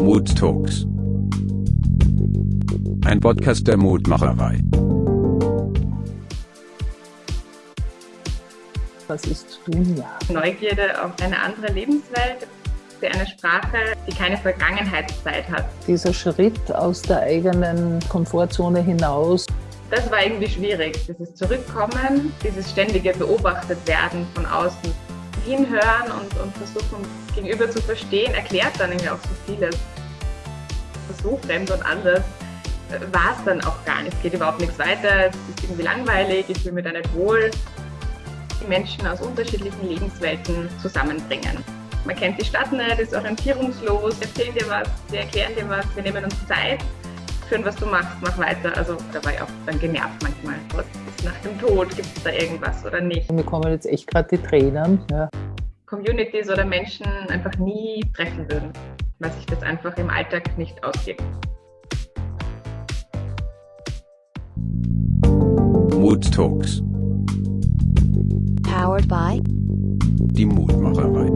Mood Talks. Ein Podcast der Mutmacherei. Was ist Dunja? Neugierde auf eine andere Lebenswelt, für eine Sprache, die keine Vergangenheitszeit hat. Dieser Schritt aus der eigenen Komfortzone hinaus. Das war irgendwie schwierig, dieses Zurückkommen, dieses ständige Beobachtetwerden von außen. Hinhören und, und versuchen, gegenüber zu verstehen, erklärt dann irgendwie auch so vieles. So fremd und anders war es dann auch gar nicht. Es geht überhaupt nichts weiter, es ist irgendwie langweilig, ich fühle mich da nicht wohl. Die Menschen aus unterschiedlichen Lebenswelten zusammenbringen. Man kennt die Stadt nicht, ist orientierungslos, erzählen dir was, sie erklären dir was, wir nehmen uns Zeit, führen, was du machst, mach weiter. Also da war ich auch dann genervt manchmal. Was ist nach dem Tod? Gibt es da irgendwas oder nicht? Mir kommen jetzt echt gerade die Tränen. Ja. Communities oder Menschen einfach nie treffen würden, weil sich das einfach im Alltag nicht ausgeht. Mood Talks. Powered by Die Mutmacherei.